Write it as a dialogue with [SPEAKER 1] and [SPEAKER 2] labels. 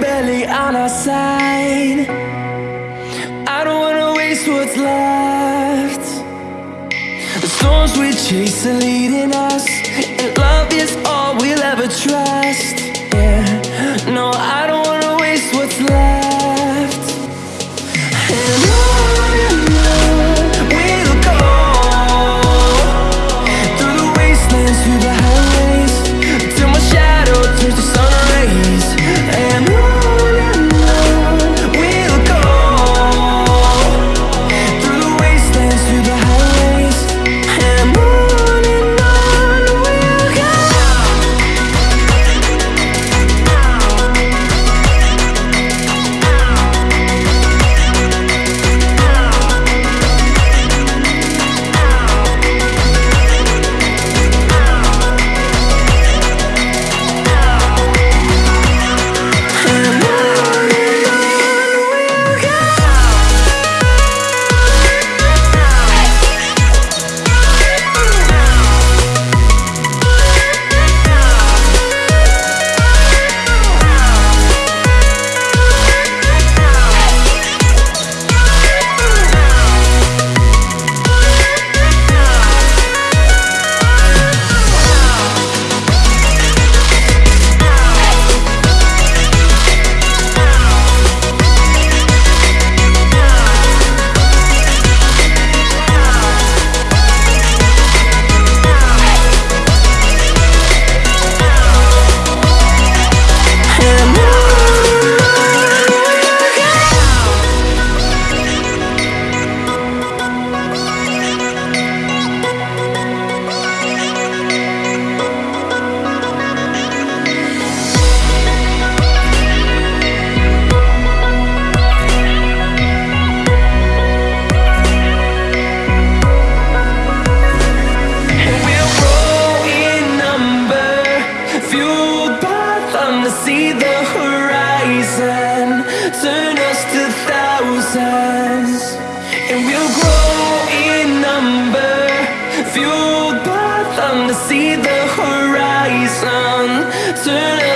[SPEAKER 1] barely on our side. I don't wanna waste what's left. The storms we chase are leading us And love is all we'll ever trust. Yeah, no, I don't wanna waste what's left. And see the horizon. Turn